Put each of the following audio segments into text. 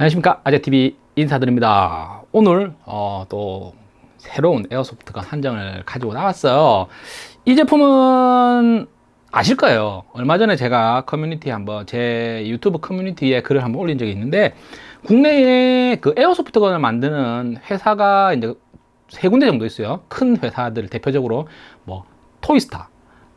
안녕하십니까. 아재TV 인사드립니다. 오늘 어, 또 새로운 airsoft gun 한 정을 가지고 나왔어요. 이 제품은 아실 거예요. 얼마 전에 제가 커뮤니티에 한번 제 유튜브 커뮤니티에 글을 한번 올린 적이 있는데 국내에 그 airsoft gun을 만드는 회사가 이제 세 군데 정도 있어요. 큰 회사들 대표적으로 뭐 토이스타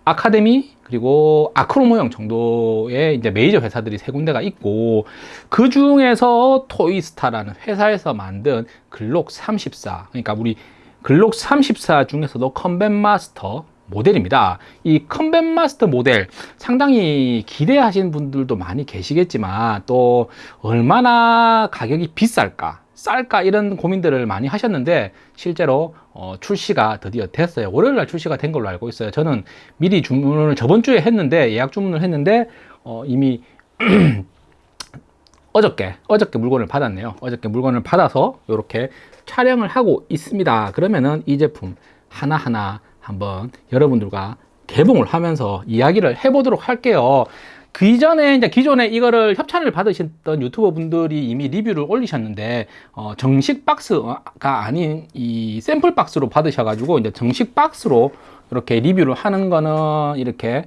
아카데미 그리고 아크로모형 정도의 이제 메이저 회사들이 세 군데가 있고 그 중에서 토이스타라는 회사에서 만든 글록 34 그러니까 우리 글록 34 중에서도 컴뱃 마스터 모델입니다. 이 컴뱃 마스터 모델 상당히 기대하시는 분들도 많이 계시겠지만 또 얼마나 가격이 비쌀까 쌀까 이런 고민들을 많이 하셨는데 실제로 어, 출시가 드디어 됐어요. 월요일 날 출시가 된 걸로 알고 있어요. 저는 미리 주문을 저번 주에 했는데 예약 주문을 했는데 어, 이미 어저께 어저께 물건을 받았네요. 어저께 물건을 받아서 이렇게 촬영을 하고 있습니다. 그러면은 이 제품 하나하나 한번 여러분들과 개봉을 하면서 이야기를 해보도록 할게요 그 이전에 이제 기존에 이거를 협찬을 받으셨던 유튜버 분들이 이미 리뷰를 올리셨는데 어, 정식 박스가 아닌 이 샘플 박스로 받으셔 가지고 이제 정식 박스로 이렇게 리뷰를 하는 거는 이렇게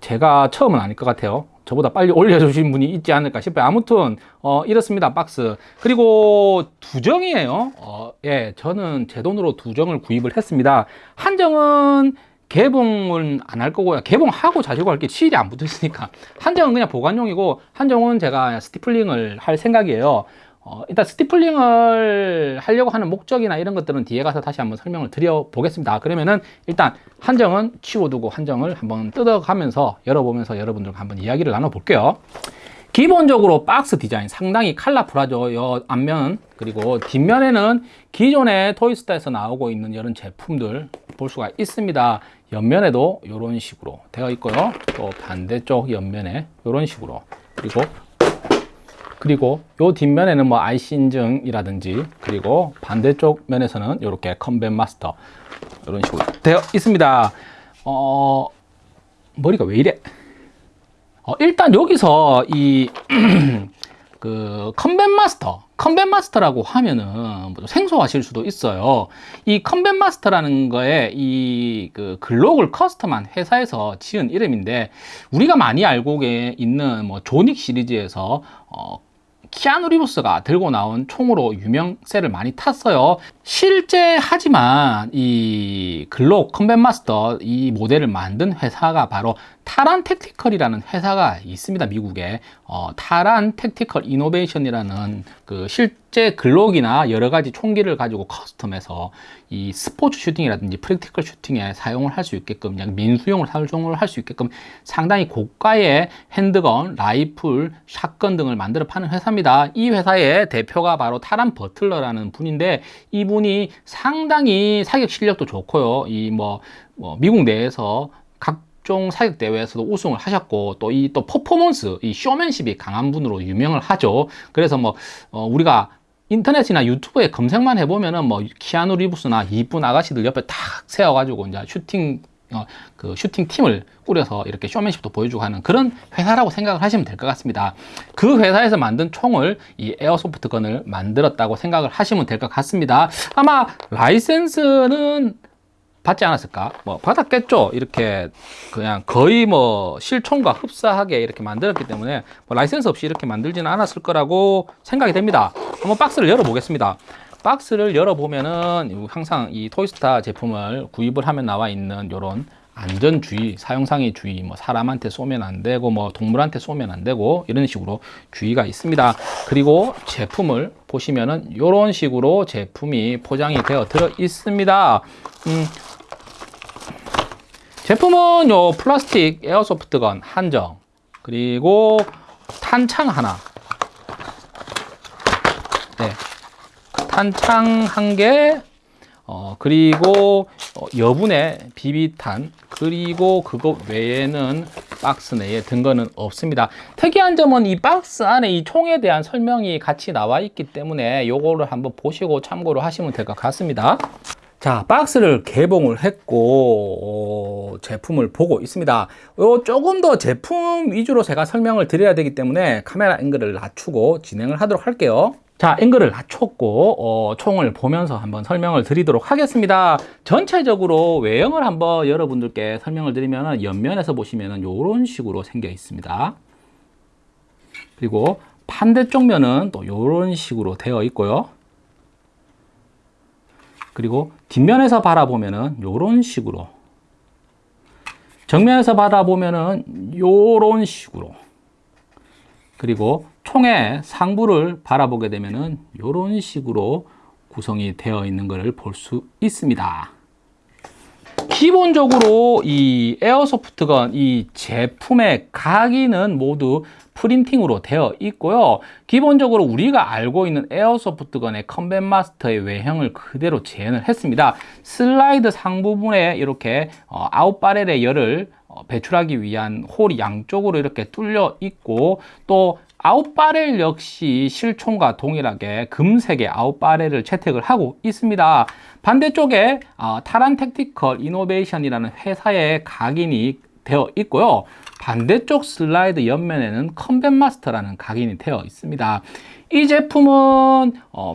제가 처음은 아닐 것 같아요. 저보다 빨리 올려주신 분이 있지 않을까 싶어요. 아무튼 어, 이렇습니다 박스. 그리고 두정이에요. 어, 예 저는 제 돈으로 두정을 구입을 했습니다. 한정은 개봉은 안 할 거고요. 개봉하고 자시고 할게 실이 안 붙어 있으니까. 한정은 그냥 보관용이고 한정은 제가 스티플링을 할 생각이에요. 어, 일단 스티플링을 하려고 하는 목적이나 이런 것들은 뒤에 가서 다시 한번 설명을 드려 보겠습니다. 그러면은 일단 한정은 치워두고 한정을 한번 뜯어가면서 열어보면서 여러분들과 한번 이야기를 나눠 볼게요 기본적으로 박스 디자인 상당히 컬러풀하죠 요. 앞면 그리고 뒷면에는 기존의 토이스타에서 나오고 있는 이런 제품들 볼 수가 있습니다. 옆면에도 이런 식으로 되어 있고요. 또 반대쪽 옆면에 이런 식으로. 그리고 그리고 요 뒷면에는 뭐 IC 인증이라든지 그리고 반대쪽 면에서는 이렇게 컴뱃 마스터 이런 식으로 되어 있습니다. 어 머리가 왜 이래 어, 일단 여기서 이 그 컴뱃 마스터 컴뱃 마스터라고 하면은 뭐 생소하실 수도 있어요. 이 컴뱃 마스터라는 거에 이 그 글록을 custom한 회사에서 지은 이름인데 우리가 많이 알고 있는 뭐 존 윅 시리즈에서 어, 키아누 리브스가 들고 나온 총으로 유명세를 많이 탔어요. 실제 하지만 이 글록 컴뱃 마스터 이 모델을 만든 회사가 바로 타란 택티컬이라는 회사가 있습니다 미국에. 어, 타란 택티컬 이노베이션이라는 그 실제 글록이나 여러 가지 총기를 가지고 custom해서 이 스포츠 슈팅이라든지 practical 슈팅에 사용을 할 수 있게끔 그냥 민수용을 사용을 할 수 있게끔 상당히 고가의 handgun, 라이플, shotgun 등을 만들어 파는 회사입니다. 이 회사의 대표가 바로 타란 버틀러라는 분인데 이분이 상당히 사격 실력도 좋고요. 이뭐 뭐 미국 내에서 각 종 사격 대회에서도 우승을 하셨고 또이또 퍼포먼스 이 쇼맨십이 강한 분으로 유명을 하죠 그래서 뭐 어, 우리가 인터넷이나 유튜브에 검색만 해보면은 뭐 키아누 리브스나 이쁜 아가씨들 옆에 탁 세워가지고 이제 슈팅 어, 그 슈팅 팀을 꾸려서 이렇게 쇼맨십도 보여주고 하는 그런 회사라고 생각을 하시면 될 것 같습니다. 그 회사에서 만든 총을 이 airsoft gun을 만들었다고 생각을 하시면 될 것 같습니다. 아마 라이센스는 받지 않았을까? 뭐 받았겠죠. 이렇게 그냥 거의 뭐 실총과 흡사하게 이렇게 만들었기 때문에 뭐 라이센스 없이 이렇게 만들지는 않았을 거라고 생각이 됩니다. 한번 박스를 열어 보겠습니다. 박스를 열어보면은 항상 이 Toystar 제품을 구입을 하면 나와 있는 이런 안전주의, 사용상의 주의, 뭐 사람한테 쏘면 안 되고 뭐 동물한테 쏘면 안 되고 이런 식으로 주의가 있습니다. 그리고 제품을 보시면은 이런 식으로 제품이 포장이 되어 들어 있습니다. 음, 제품은 요 플라스틱 에어소프트건 한정 그리고 탄창 하나 네. 탄창 한 개, 어, 그리고 어, 여분의 비비탄, 그리고 그것 외에는 박스 내에 든 거는 없습니다. 특이한 점은 이 박스 안에 이 총에 대한 설명이 같이 나와 있기 때문에 요거를 한번 보시고 참고를 하시면 될 것 같습니다. 자, 박스를 개봉을 했고, 어, 제품을 보고 있습니다. 요 조금 더 제품 위주로 제가 설명을 드려야 되기 때문에 카메라 앵글을 낮추고 진행을 하도록 할게요. 자, 앵글을 낮췄고, 어, 총을 보면서 한번 설명을 드리도록 하겠습니다. 전체적으로 외형을 한번 여러분들께 설명을 드리면, 옆면에서 보시면 이런 식으로 생겨 있습니다. 그리고 반대쪽 면은 또 이런 식으로 되어 있고요. 그리고 뒷면에서 바라보면은 이런 식으로 정면에서 바라보면은 이런 식으로 그리고 총의 상부를 바라보게 되면은 이런 식으로 구성이 되어 있는 것을 볼 수 있습니다. 기본적으로 이 airsoft gun 이 제품의 각인은 모두 프린팅으로 되어 있고요. 기본적으로 우리가 알고 있는 airsoft gun의 Combat Master의 외형을 그대로 재현을 했습니다. 슬라이드 상부분에 이렇게 어, out barrel의 열을 어, 배출하기 위한 홀이 양쪽으로 이렇게 뚫려 있고 또 out barrel 역시 실총과 동일하게 금색의 out barrel을 채택을 하고 있습니다. 반대쪽에 어, Taran Tactical Innovation이라는 회사의 각인이 되어 있고요. 반대쪽 슬라이드 옆면에는 Combat Master라는 각인이 되어 있습니다. 이 제품은 어,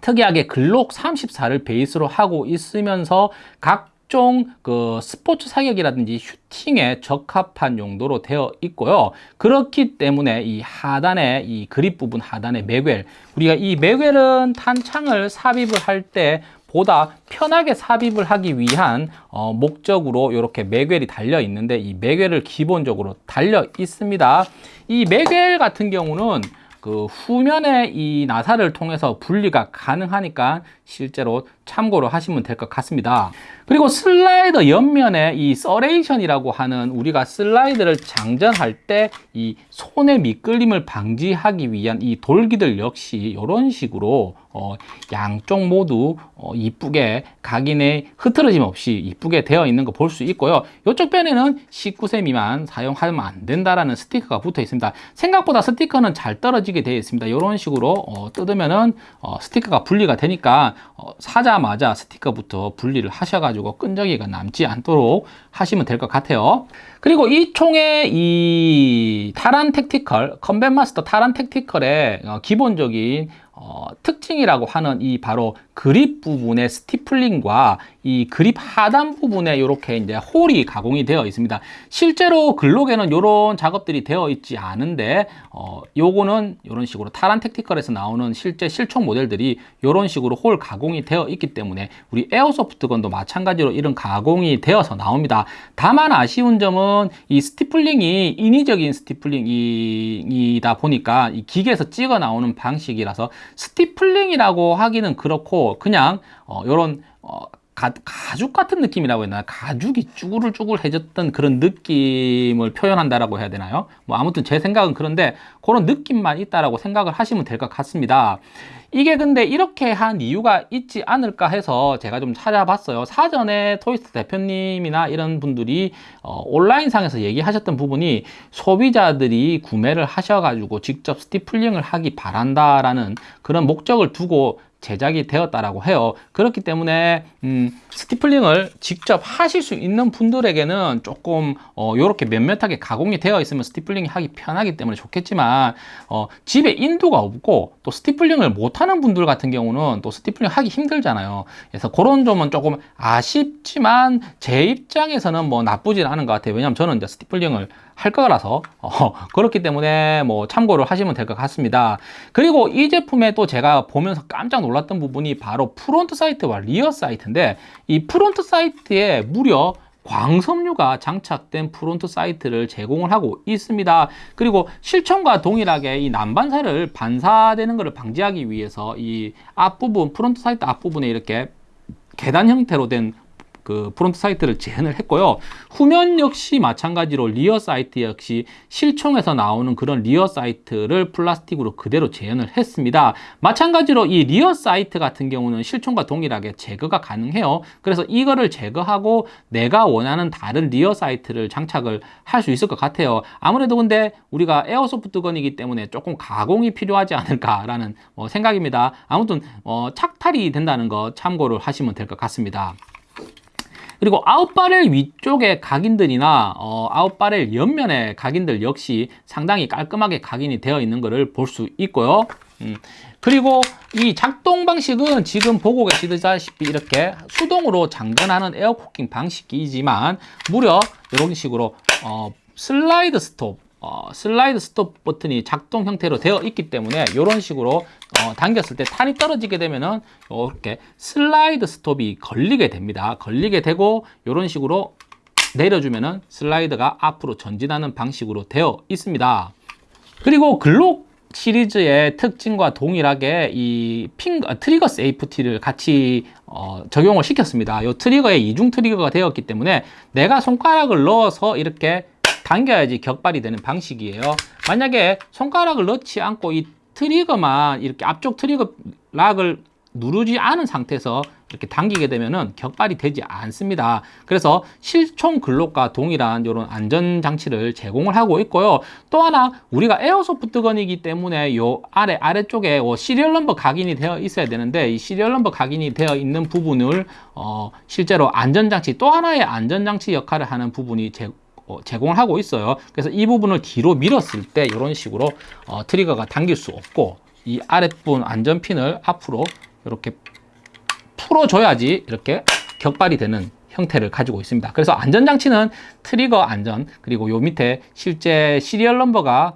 특이하게 Glock 34를 베이스로 하고 있으면서 각 종 그 스포츠 사격이라든지 슈팅에 적합한 용도로 되어 있고요. 그렇기 때문에 이 하단에 이 그립 부분 하단의 magwell 우리가 이 magwell은 탄창을 삽입을 할때 보다 편하게 삽입을 하기 위한 어, 목적으로 이렇게 magwell이 달려 있는데 이 magwell을 기본적으로 달려 있습니다. 이 magwell 같은 경우는 그 후면에 이 나사를 통해서 분리가 가능하니까 실제로 참고로 하시면 될 것 같습니다. 그리고 슬라이더 옆면에 이 serration이라고 하는 우리가 슬라이드를 장전할 때 이 손의 미끌림을 방지하기 위한 이 돌기들 역시 이런 식으로 어, 양쪽 모두 어, 이쁘게 각인에 흐트러짐 없이 이쁘게 되어 있는 거 볼 수 있고요. 이쪽 편에는 19세 미만 사용하면 안 된다라는 스티커가 붙어 있습니다. 생각보다 스티커는 잘 떨어지게 되어 있습니다. 이런 식으로 어, 뜯으면은 어, 스티커가 분리가 되니까 어, 사자 마자 스티커부터 분리를 하셔가지고 끈적이가 남지 않도록 하시면 될 것 같아요. 그리고 이 총의 이 타란 택티컬, 컴뱃 마스터 타란 택티컬의 어, 기본적인 어, 특징이라고 하는 이 바로 그립 부분의 stippling과 이 그립 하단 부분에 이렇게 이제 홀이 가공이 되어 있습니다. 실제로 Glock에는 이런 작업들이 되어 있지 않은데 어, 요거는 이런 식으로 Taran Tactical에서 나오는 실제 실총 모델들이 이런 식으로 홀 가공이 되어 있기 때문에 우리 airsoft gun도 마찬가지로 이런 가공이 되어서 나옵니다. 다만 아쉬운 점은 이 stippling이 인위적인 stippling이다 보니까 이 기계에서 찍어 나오는 방식이라서 stippling이라고 하기는 그렇고 그냥 어, 이런 어, 가, 가죽 같은 느낌이라고 했나 가죽이 쭈글쭈글해졌던 그런 느낌을 표현한다라고 해야 되나요? 뭐 아무튼 제 생각은 그런데 그런 느낌만 있다라고 생각을 하시면 될 것 같습니다. 이게 근데 이렇게 한 이유가 있지 않을까 해서 제가 좀 찾아봤어요. 사전에 토이스트 대표님이나 이런 분들이 어, 온라인상에서 얘기하셨던 부분이 소비자들이 구매를 하셔가지고 직접 스티플링을 하기 바란다라는 그런 목적을 두고 제작이 되었다라고 해요. 그렇기 때문에 음, stippling을 직접 하실 수 있는 분들에게는 조금 어, 이렇게 밋밋하게 가공이 되어 있으면 stippling이 하기 편하기 때문에 좋겠지만 어, 집에 인두가 없고 또 stippling을 못하는 분들 같은 경우는 또 stippling 하기 힘들잖아요. 그래서 그런 점은 조금 아쉽지만 제 입장에서는 뭐 나쁘진 않은 것 같아요. 왜냐하면 저는 이제 stippling을 할 거라서 어, 그렇기 때문에 뭐 참고를 하시면 될 것 같습니다. 그리고 이 제품에 또 제가 보면서 깜짝 놀랐 던 부분이 바로 front sight와 rear sight인데 이 front sight에 무려 광섬유가 장착된 front sight를 제공을 하고 있습니다. 그리고 실총과 동일하게 이 난반사를 반사되는 것을 방지하기 위해서 이 앞부분 front sight 앞부분에 이렇게 계단 형태로 된 그 front sight를 재현을 했고요. 후면 역시 마찬가지로 rear sight 역시 실총에서 나오는 그런 rear sight를 플라스틱으로 그대로 재현을 했습니다. 마찬가지로 이 rear sight 같은 경우는 실총과 동일하게 제거가 가능해요. 그래서 이거를 제거하고 내가 원하는 다른 rear sight를 장착을 할 수 있을 것 같아요. 아무래도 근데 우리가 airsoft gun이기 때문에 조금 가공이 필요하지 않을까라는 어, 생각입니다. 아무튼 어, 착탈이 된다는 거 참고를 하시면 될 것 같습니다. 그리고 out barrel 위쪽에 각인들이나 어, out barrel 옆면의 각인들 역시 상당히 깔끔하게 각인이 되어 있는 것을 볼 수 있고요. 음, 그리고 이 작동 방식은 지금 보고 계시다시피 이렇게 수동으로 장전하는 air cocking 방식이지만 무려 이런 식으로 어, slide stop 어, slide stop 버튼이 작동 형태로 되어 있기 때문에 이런 식으로 어, 당겼을 때 탄이 떨어지게 되면은 이렇게 slide stop이 걸리게 됩니다. 걸리게 되고 이런 식으로 내려주면은 슬라이드가 앞으로 전진하는 방식으로 되어 있습니다. 그리고 Glock 시리즈의 특징과 동일하게 이 핑, 아, trigger safety를 같이 어, 적용을 시켰습니다. 이 trigger에 이중 trigger가 되었기 때문에 내가 손가락을 넣어서 이렇게 당겨야지 격발이 되는 방식이에요. 만약에 손가락을 넣지 않고 이 trigger만 이렇게 앞쪽 trigger lock을 누르지 않은 상태에서 이렇게 당기게 되면은 격발이 되지 않습니다. 그래서 실총 Glock과 동일한 이런 안전 장치를 제공을 하고 있고요. 또 하나 우리가 airsoft gun이기 때문에 요 아래 아래쪽에 어, serial number 각인이 되어 있어야 되는데 이 serial number 각인이 되어 있는 부분을 어, 실제로 안전 장치 또 하나의 안전 장치 역할을 하는 부분이 제, 어, 제공을 하고 있어요. 그래서 이 부분을 뒤로 밀었을 때 이런 식으로 어, trigger가 당길 수 없고 이 아랫부분 안전핀을 앞으로 이렇게 풀어줘야지 이렇게 격발이 되는 형태를 가지고 있습니다. 그래서 안전장치는 트리거 안전 그리고 요 밑에 실제 serial number가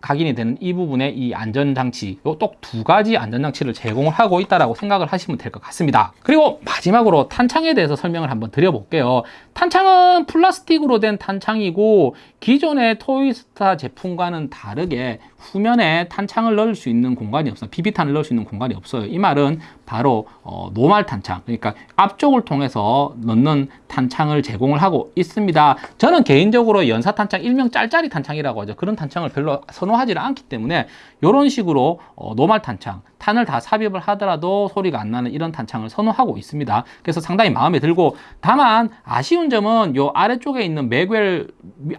각인이 되는 이 부분에 이 안전장치 요똑 두 가지 안전장치를 제공을 하고 있다라고 생각을 하시면 될 것 같습니다. 그리고 마지막으로 탄창에 대해서 설명을 한번 드려볼게요. 탄창은 플라스틱으로 된 탄창이고 기존의 토이스타 제품과는 다르게 후면에 탄창을 넣을 수 있는 공간이 없어요. 비비탄을 넣을 수 있는 공간이 없어요. 이 말은 바로 어, normal 탄창 그러니까 앞쪽을 통해서 넣는 탄창을 제공을 하고 있습니다. 저는 개인적으로 연사 탄창 일명 짤짤이 탄창이라고 하죠. 그런 탄창을 별로 선호하지 않기 때문에 이런 식으로 어, 노말 탄창 탄을 다 삽입을 하더라도 소리가 안 나는 이런 탄창을 선호하고 있습니다. 그래서 상당히 마음에 들고 다만 아쉬운 점은 요 아래쪽에 있는 맥웰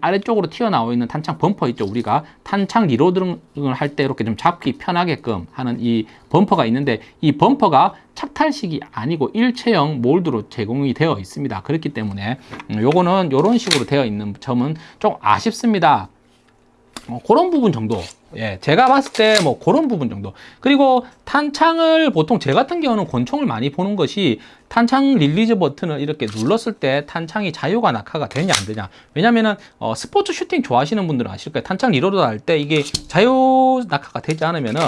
아래쪽으로 튀어나와 있는 탄창 범퍼 있죠. 우리가 탄창 리로딩을 할 때 이렇게 좀 잡기 편하게끔 하는 이 범퍼가 있는데 이 범퍼가 착탈식이 아니고 일체형 몰드로 제공이 되어 있습니다. 그렇기 때문에 음, 요거는 이런 식으로 되어 있는 점은 좀 아쉽습니다 뭐 그런 부분 정도. 예, 제가 봤을 때 뭐 그런 부분 정도. 그리고 탄창을 보통 제 같은 경우는 권총을 많이 보는 것이 탄창 release 버튼을 이렇게 눌렀을 때 탄창이 자유가 낙하가 되냐 안 되냐. 왜냐면은 어, 스포츠 슈팅 좋아하시는 분들은 아실 거예요. 탄창 reload 할 때 이게 자유 낙하가 되지 않으면은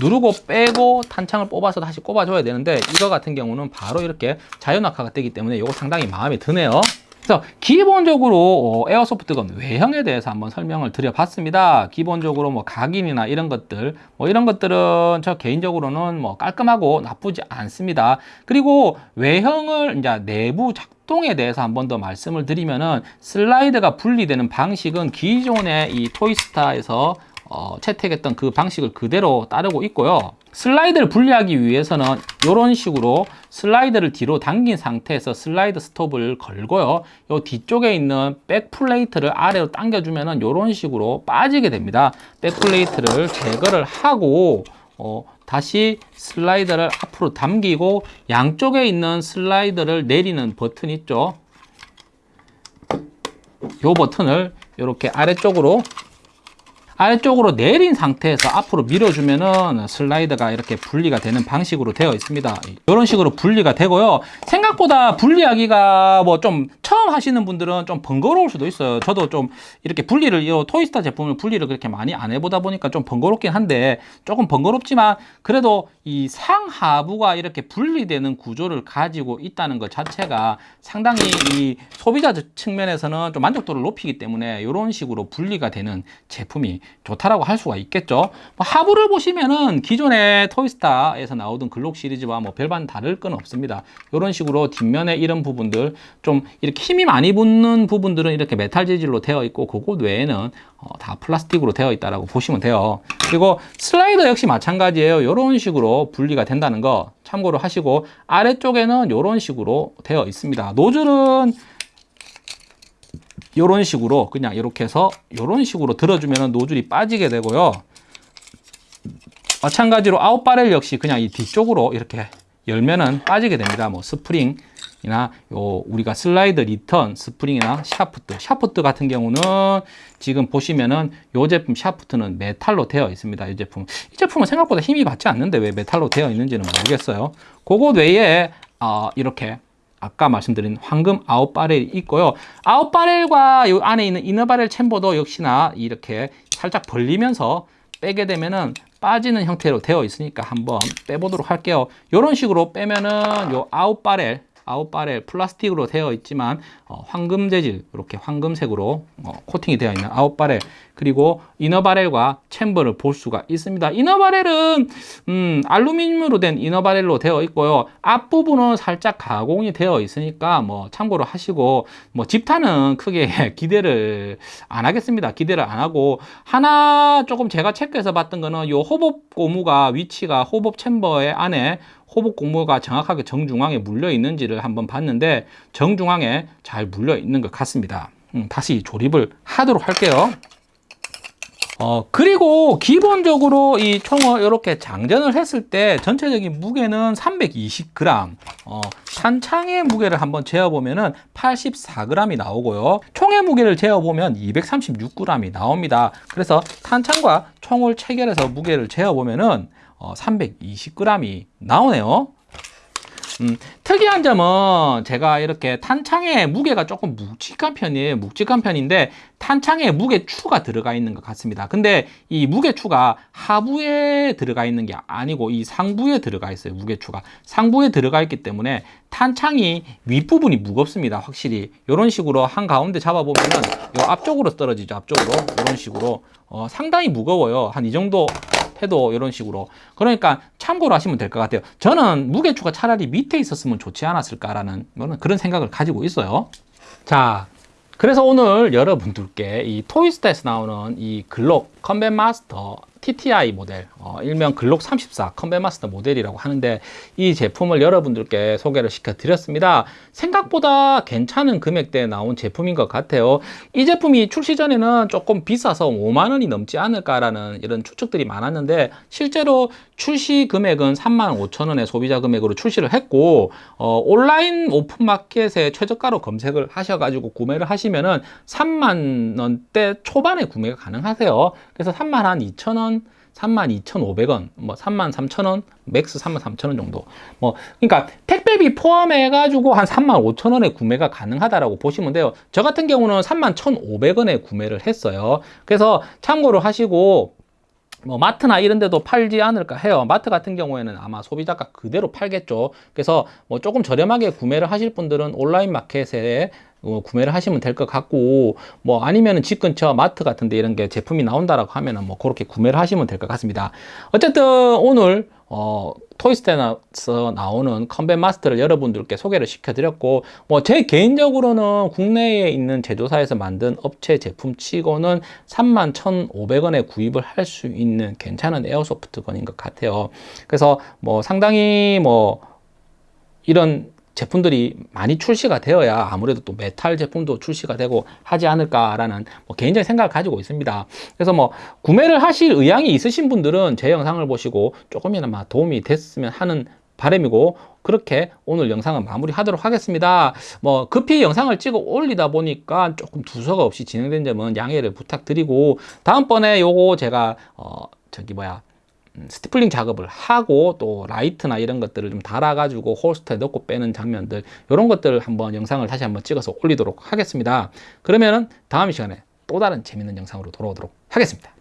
누르고 빼고 탄창을 뽑아서 다시 꼽아줘야 되는데 이거 같은 경우는 바로 이렇게 자유 낙하가 되기 때문에 이거 상당히 마음에 드네요 그래서 기본적으로 어, 에어소프트건 외형에 대해서 한번 설명을 드려봤습니다. 기본적으로 뭐 각인이나 이런 것들, 뭐 이런 것들은 저 개인적으로는 뭐 깔끔하고 나쁘지 않습니다. 그리고 외형을 이제 내부 작동에 대해서 한 번 더 말씀을 드리면은 슬라이드가 분리되는 방식은 기존의 이 토이스타에서 어, 채택했던 그 방식을 그대로 따르고 있고요. 슬라이드를 분리하기 위해서는 이런 식으로 슬라이드를 뒤로 당긴 상태에서 슬라이드 스톱을 걸고요. 이 뒤쪽에 있는 back plate를 아래로 당겨주면 이런 식으로 빠지게 됩니다. back plate를 제거를 하고 어, 다시 슬라이드를 앞으로 당기고 양쪽에 있는 슬라이드를 내리는 버튼 있죠. 이 버튼을 이렇게 아래쪽으로 아래쪽으로 내린 상태에서 앞으로 밀어주면은 슬라이드가 이렇게 분리가 되는 방식으로 되어 있습니다. 이런 식으로 분리가 되고요. 생각보다 분리하기가 뭐 좀 처음 하시는 분들은 좀 번거로울 수도 있어요. 저도 좀 이렇게 분리를, 이 토이스타 제품을 분리를 그렇게 많이 안 해보다 보니까 좀 번거롭긴 한데 조금 번거롭지만 그래도 이 상하부가 이렇게 분리되는 구조를 가지고 있다는 것 자체가 상당히 이 소비자 측면에서는 좀 만족도를 높이기 때문에 이런 식으로 분리가 되는 제품이 좋다라고 할 수가 있겠죠. 뭐 하부를 보시면은 기존의 토이스타에서 나오던 글록 시리즈와 뭐 별반 다를 건 없습니다. 이런 식으로 뒷면에 이런 부분들 좀 이렇게 힘이 많이 붙는 부분들은 이렇게 메탈 재질로 되어 있고 그곳 외에는 어, 다 플라스틱으로 되어 있다라고 보시면 돼요. 그리고 슬라이더 역시 마찬가지예요. 이런 식으로 분리가 된다는 거 참고로 하시고 아래쪽에는 이런 식으로 되어 있습니다. 노즐은 이런 식으로 그냥 이렇게 해서 이런 식으로 들어주면 노즐이 빠지게 되고요. 마찬가지로 out barrel 역시 그냥 이 뒤쪽으로 이렇게 열면은 빠지게 됩니다. 뭐 스프링이나 요 우리가 슬라이드 return 스프링이나 샤프트, 샤프트 같은 경우는 지금 보시면은 요 제품 샤프트는 메탈로 되어 있습니다. 이 제품. 이 제품은 생각보다 힘이 받지 않는데 왜 메탈로 되어 있는지는 모르겠어요. 그것 외에 어, 이렇게 아까 말씀드린 황금 out barrel이 있고요. out barrel과 요 안에 있는 inner barrel chamber도 역시나 이렇게 살짝 벌리면서 빼게 되면은 빠지는 형태로 되어 있으니까 한번 빼보도록 할게요. 이런 식으로 빼면은 요 out barrel out barrel 플라스틱으로 되어 있지만 어, 황금 재질 이렇게 황금색으로 어, 코팅이 되어 있는 아웃바렐 그리고 이너바렐과 챔버를 볼 수가 있습니다. inner barrel은 음, 알루미늄으로 된 inner barrel로 되어 있고요. 앞부분은 살짝 가공이 되어 있으니까 뭐 참고로 하시고 뭐 집탄은 크게 기대를 안 하겠습니다. 기대를 안 하고 하나 조금 제가 체크해서 봤던 거는 요 호법 고무가 위치가 호법 챔버의 안에 호복 고무가 정확하게 정중앙에 물려 있는지를 한번 봤는데 정중앙에 잘 물려 있는 것 같습니다. 음, 다시 조립을 하도록 할게요. 어, 그리고 기본적으로 이 총을 이렇게 장전을 했을 때 전체적인 무게는 320g, 어, 탄창의 무게를 한번 재어보면 은 84g이 나오고요. 총의 무게를 재어보면 236g이 나옵니다. 그래서 탄창과 총을 체결해서 무게를 재어보면 은 어, 320g이 나오네요. 음, 특이한 점은 제가 이렇게 탄창의 무게가 조금 묵직한 편이에요. 묵직한 편인데 탄창에 무게추가 들어가 있는 것 같습니다. 근데 이 무게추가 하부에 들어가 있는 게 아니고 이 상부에 들어가 있어요. 무게추가 상부에 들어가 있기 때문에 탄창이 윗부분이 무겁습니다. 확실히 이런 식으로 한 가운데 잡아보면은 요 앞쪽으로 떨어지죠. 앞쪽으로 이런 식으로 어, 상당히 무거워요. 한 이 정도 해도 이런 식으로. 그러니까 참고로 하시면 될 것 같아요. 저는 무게추가 차라리 밑에 있었으면 좋지 않았을까라는 그런 생각을 가지고 있어요. 자 그래서 오늘 여러분들께 이 토이스타에서 나오는 이 글록 컴뱃 마스터 TTI 모델, 어, 일명 글록 34 컴뱃 마스터 모델이라고 하는데 이 제품을 여러분들께 소개를 시켜 드렸습니다. 생각보다 괜찮은 금액대에 나온 제품인 것 같아요. 이 제품이 출시 전에는 조금 비싸서 5만 원이 넘지 않을까라는 이런 추측들이 많았는데 실제로 출시 금액은 3만 5천 원의 소비자 금액으로 출시를 했고 어, 온라인 오픈마켓에 최저가로 검색을 하셔가지고 구매를 하시면은 3만 원대 초반에 구매가 가능하세요. 그래서 3만 한 2천 원 32,500원, 뭐 33,000원, max 33,000원 정도. 뭐 그러니까 택배비 포함해 가지고 한 35,000원에 구매가 가능하다라고 보시면 돼요. 저 같은 경우는 31,500원에 구매를 했어요. 그래서 참고로 하시고 뭐 마트나 이런 데도 팔지 않을까 해요. 마트 같은 경우에는 아마 소비자가 그대로 팔겠죠. 그래서 뭐 조금 저렴하게 구매를 하실 분들은 온라인 마켓에 어, 구매를 하시면 될 것 같고 뭐 아니면은 집 근처 마트 같은데 이런 게 제품이 나온다라고 하면은 뭐 그렇게 구매를 하시면 될 것 같습니다. 어쨌든 오늘 어, 토이스테나서 나오는 컴뱃 마스터를 여러분들께 소개를 시켜드렸고 뭐 제 개인적으로는 국내에 있는 제조사에서 만든 업체 제품 치고는 31,500원에 구입을 할 수 있는 괜찮은 airsoft gun인 것 같아요. 그래서 뭐 상당히 뭐 이런 제품들이 많이 출시가 되어야 아무래도 또 메탈 제품도 출시가 되고 하지 않을까라는 뭐 개인적인 생각을 가지고 있습니다. 그래서 뭐 구매를 하실 의향이 있으신 분들은 제 영상을 보시고 조금이나마 도움이 됐으면 하는 바람이고 그렇게 오늘 영상은 마무리하도록 하겠습니다. 뭐 급히 영상을 찍어 올리다 보니까 조금 두서가 없이 진행된 점은 양해를 부탁드리고 다음번에 요거 제가 어 저기 뭐야 음, stippling 작업을 하고 또 라이트나 이런 것들을 좀 달아가지고 holster에 넣고 빼는 장면들 이런 것들을 한번 영상을 다시 한번 찍어서 올리도록 하겠습니다. 그러면은 다음 시간에 또 다른 재밌는 영상으로 돌아오도록 하겠습니다.